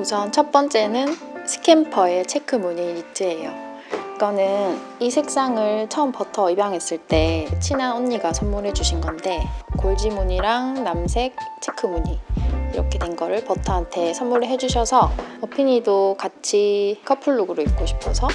우선 첫 번째는 스캠퍼의 체크 무늬 니트예요. 이거는 이 색상을 처음 버터 입양했을 때 친한 언니가 선물해 주신 건데 골지 무늬랑 남색 체크 무늬 이렇게 된 거를 버터한테 선물을 해주셔서 어피니도 같이 커플룩으로 입고 싶어서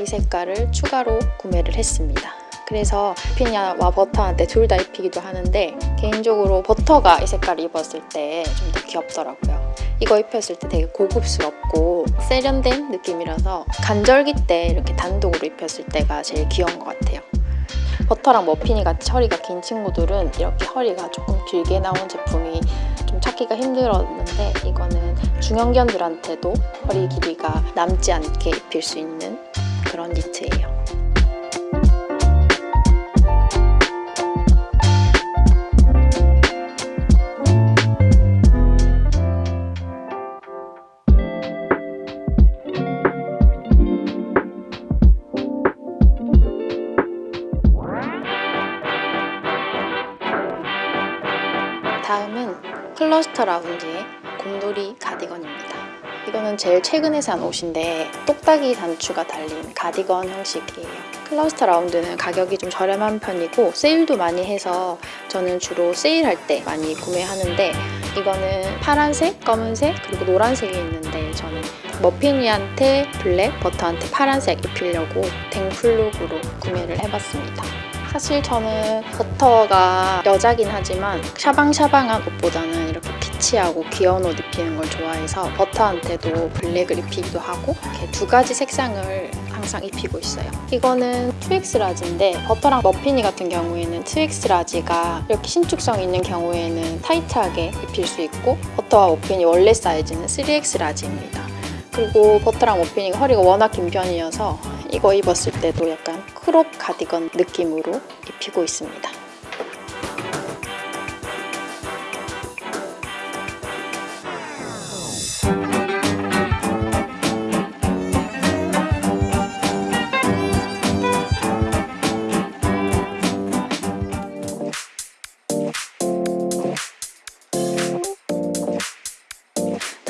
이 색깔을 추가로 구매를 했습니다. 그래서 피냐와 버터한테 둘 다 입히기도 하는데 개인적으로 버터가 이 색깔을 입었을 때 좀 더 귀엽더라고요. 이거 입혔을 때 되게 고급스럽고 세련된 느낌이라서 간절기 때 이렇게 단독으로 입혔을 때가 제일 귀여운 것 같아요. 버터랑 머피니 같이 허리가 긴 친구들은 이렇게 허리가 조금 길게 나온 제품이 좀 찾기가 힘들었는데 이거는 중형견들한테도 허리 길이가 남지 않게 입힐 수 있는 그런 니트예요. 다음은 클러스터 라운드의 곰돌이 가디건입니다. 이거는 제일 최근에 산 옷인데 똑딱이 단추가 달린 가디건 형식이에요. 클러스터 라운드는 가격이 좀 저렴한 편이고 세일도 많이 해서 저는 주로 세일할 때 많이 구매하는데 이거는 파란색, 검은색, 그리고 노란색이 있는데 저는 머핀이한테 블랙, 버터한테 파란색 입히려고 댕플룩으로 구매를 해봤습니다. 사실 저는 버터가 여자긴 하지만 샤방샤방한 옷보다는 이렇게 키치하고 귀여운 옷 입히는 걸 좋아해서 버터한테도 블랙을 입히기도 하고 이렇게 두 가지 색상을 항상 입히고 있어요. 이거는 2X 라지인데 버터랑 머핀이 같은 경우에는 2X 라지가 이렇게 신축성 있는 경우에는 타이트하게 입힐 수 있고 버터와 머핀이 원래 사이즈는 3X large입니다. 그리고 버터랑 머핀이가 허리가 워낙 긴 편이어서 이거 입었을 때도 약간 크롭 가디건 느낌으로 입히고 있습니다.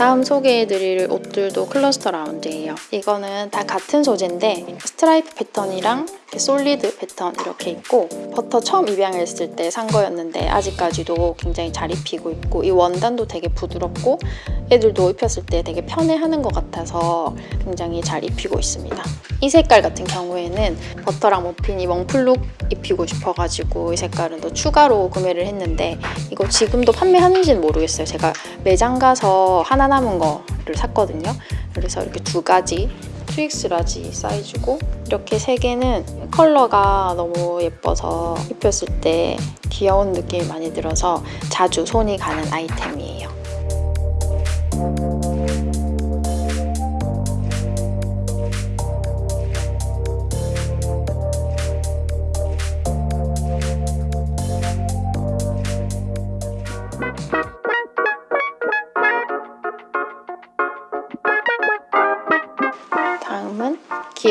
다음 소개해드릴 옷들도 클러스터 라운드예요. 이거는 다 같은 소재인데 스트라이프 패턴이랑 solid 패턴 이렇게 있고 버터 처음 입양했을 때 산 거였는데 아직까지도 굉장히 잘 입히고 있고 이 원단도 되게 부드럽고 애들도 입혔을 때 되게 편해하는 것 같아서 굉장히 잘 입히고 있습니다. 이 색깔 같은 경우 에는 버터랑 머핀이 멍플룩 입히고 싶어가지고 이 색깔은 더 추가로 구매를 했는데 이거 지금도 판매하는지는 모르겠어요. 제가 매장 가서 하나 남은 거를 샀거든요. 그래서 이렇게 두 가지 2X large 사이즈고 이렇게 세 개는 컬러가 너무 예뻐서 입혔을 때 귀여운 느낌이 많이 들어서 자주 손이 가는 아이템이에요.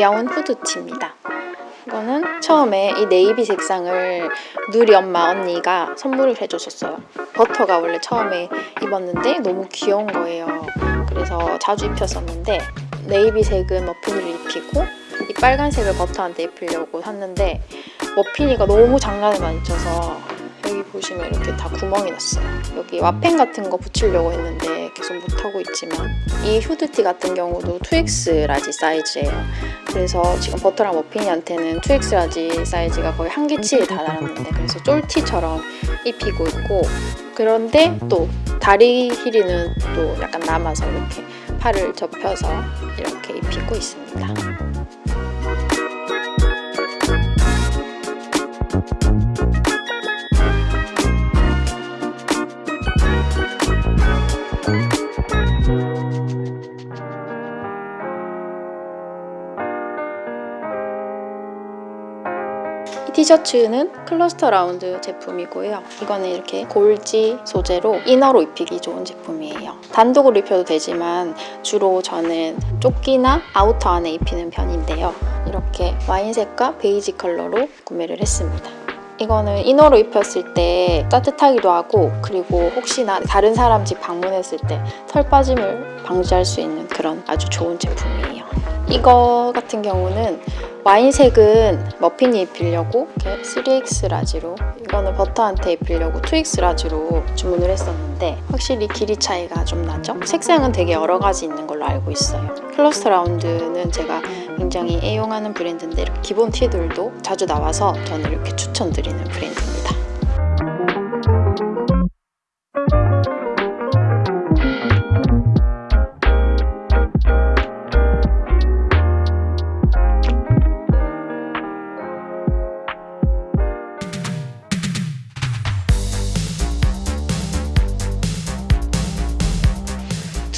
귀여운 후드티입니다. 이거는 처음에 이 네이비 색상을 누리 엄마 언니가 선물을 해줬었어요. 버터가 원래 처음에 입었는데 너무 귀여운 거예요. 그래서 자주 입혔었는데 네이비색은 머핀이를 입히고 이 빨간색을 버터한테 입히려고 샀는데 머핀이가 너무 장난을 많이 쳐서 여기 보시면 이렇게 다 구멍이 났어요. 여기 와펜 같은 거 붙이려고 했는데 계속 못하고 있지만 이 후드티 같은 경우도 2X large 사이즈예요. 그래서 지금 버터랑 머핀이한테는 2X large 사이즈가 거의 한계치에 달하는데 그래서 쫄티처럼 입히고 있고 그런데 또 다리 길이는 또 약간 남아서 이렇게 팔을 접혀서 이렇게 입히고 있습니다. 티셔츠는 클러스터 라운드 제품이고요. 이거는 이렇게 골지 소재로 inner로 입히기 좋은 제품이에요. 단독으로 입혀도 되지만 주로 저는 조끼나 outer 안에 입히는 편인데요. 이렇게 와인색과 베이지 컬러로 구매를 했습니다. 이거는 inner로 입혔을 때 따뜻하기도 하고 그리고 혹시나 다른 사람 집 방문했을 때 털 빠짐을 방지할 수 있는 그런 아주 좋은 제품이에요. 이거 같은 경우는 와인색은 머핀이 입히려고 이렇게 3X 라지로 이거는 버터한테 입히려고 2X 라지로 주문을 했었는데 확실히 길이 차이가 좀 나죠? 색상은 되게 여러 가지 있는 걸로 알고 있어요. 클러스터 라운드는 제가 굉장히 애용하는 브랜드인데 이렇게 기본 티들도 자주 나와서 저는 이렇게 추천드리는 브랜드입니다.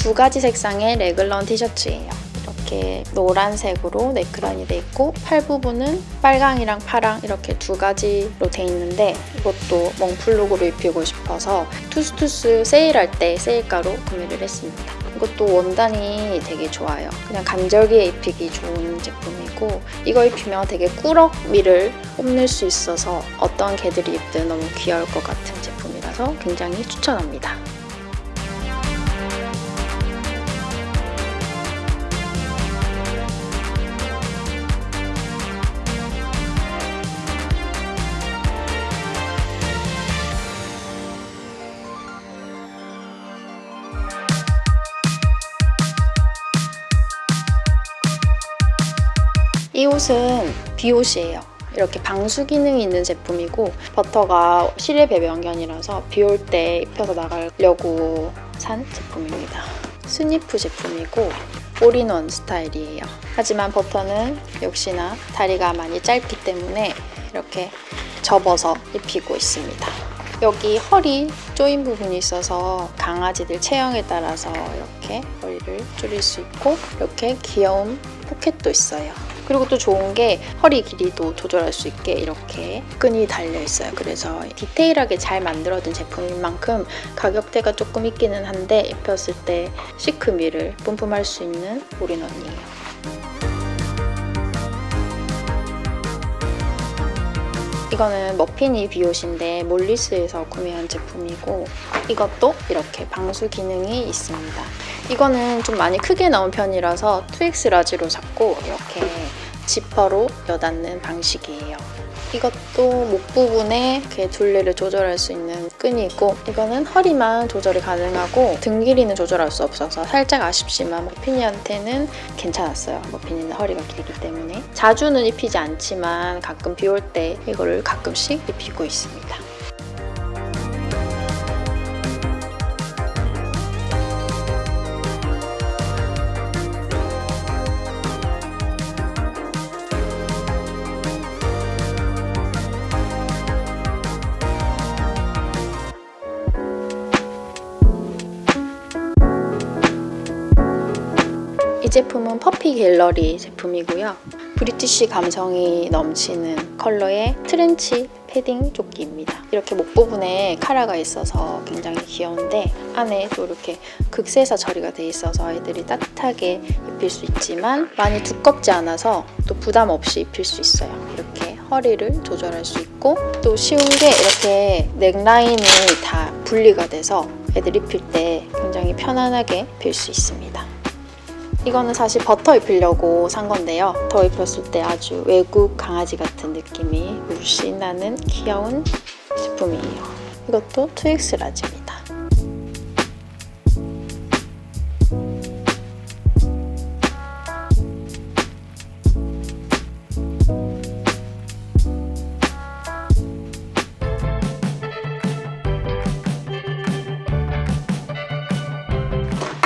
두 가지 색상의 레글런 티셔츠예요. 이렇게 노란색으로 네크런이 돼 있고 팔 부분은 빨강이랑 파랑 이렇게 두 가지로 돼 있는데 이것도 몽플룩으로 입히고 싶어서 투스투스 세일할 때 세일가로 구매를 했습니다. 이것도 원단이 되게 좋아요. 그냥 간절기에 입히기 좋은 제품이고 이거 입히면 되게 꾸러미를 뽐낼 수 있어서 어떤 개들이 입든 너무 귀여울 것 같은 제품이라서 굉장히 추천합니다. 이 옷은 비옷이에요. 이렇게 방수 기능이 있는 제품이고 버터가 실외 배변견이라서 비 올 때 입혀서 나가려고 산 제품입니다. 스니프 제품이고 올인원 스타일이에요. 하지만 버터는 역시나 다리가 많이 짧기 때문에 이렇게 접어서 입히고 있습니다. 여기 허리 조인 부분이 있어서 강아지들 체형에 따라서 이렇게 허리를 줄일 수 있고 이렇게 귀여운 포켓도 있어요. 그리고 또 좋은 게 허리 길이도 조절할 수 있게 이렇게 끈이 달려 있어요. 그래서 디테일하게 잘 만들어진 제품인 만큼 가격대가 조금 있기는 한데 입혔을 때 시크미를 뿜뿜할 수 있는 올인원이에요. 이거는 머피니 비옷인데 몰리스에서 구매한 제품이고 이것도 이렇게 방수 기능이 있습니다. 이거는 좀 많이 크게 나온 편이라서 2X 라지로 잡고 이렇게 지퍼로 여닫는 방식이에요. 이것도 목 부분에 이렇게 둘레를 조절할 수 있는 끈이 있고 이거는 허리만 조절이 가능하고 등 길이는 조절할 수 없어서 살짝 아쉽지만 머피니한테는 괜찮았어요. 머피니는 허리가 길기 때문에 자주는 입히지 않지만 가끔 비 올 때 이거를 가끔씩 입히고 있습니다. 제품은 퍼피 갤러리 제품이고요. British 감성이 넘치는 컬러의 트렌치 패딩 조끼입니다. 이렇게 목 부분에 카라가 있어서 굉장히 귀여운데 안에 또 이렇게 극세사 처리가 돼 있어서 아이들이 따뜻하게 입힐 수 있지만 많이 두껍지 않아서 또 부담 없이 입힐 수 있어요. 이렇게 허리를 조절할 수 있고 또 쉬운 게 이렇게 넥라인이 다 분리가 돼서 애들 입힐 때 굉장히 편안하게 입힐 수 있습니다. 이거는 사실 버터 입히려고 산 건데요. 더 입혔을 때 아주 외국 강아지 같은 느낌이 물씬 나는 귀여운 제품이에요. 이것도 2X 라지입니다.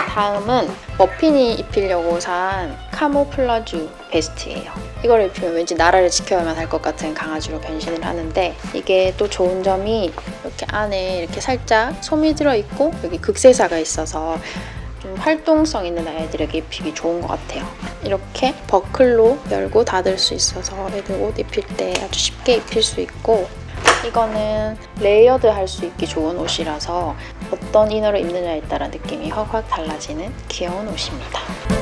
다음은 머핀이 입히려고 산 camouflage vest예요. 이걸 입히면 왠지 나라를 지켜야만 할 것 같은 강아지로 변신을 하는데 이게 또 좋은 점이 이렇게 안에 이렇게 살짝 솜이 들어있고 여기 극세사가 있어서 좀 활동성 있는 아이들에게 입히기 좋은 것 같아요. 이렇게 버클로 열고 닫을 수 있어서 애들 옷 입힐 때 아주 쉽게 입힐 수 있고 이거는 layered 할 수 있기 좋은 옷이라서 어떤 이너를 입느냐에 따라 느낌이 확확 달라지는 귀여운 옷입니다.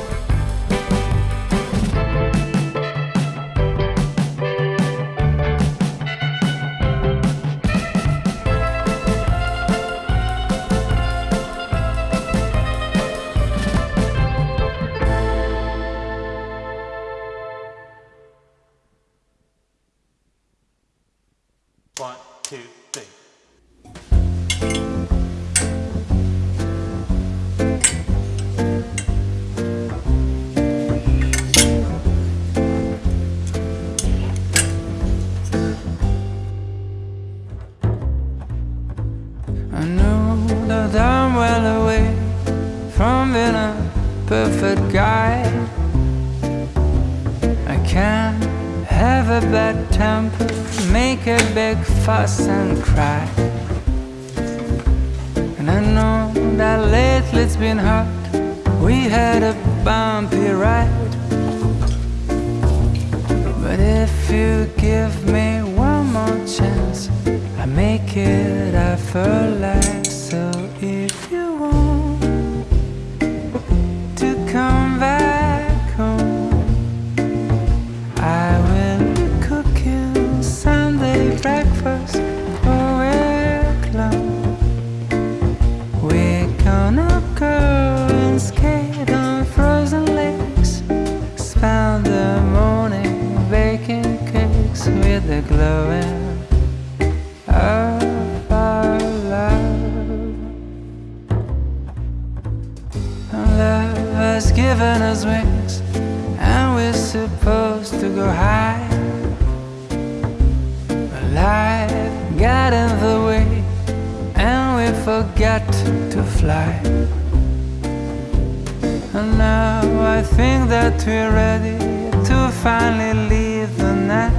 A big fuss and cry. And I know that lately it's been hard. We had a bumpy ride. But if you give me one more chance, I make it effortless. So if you given us wings, and we're supposed to go high. But life got in the way, and we forgot to fly. And now I think that we're ready to finally leave the nest.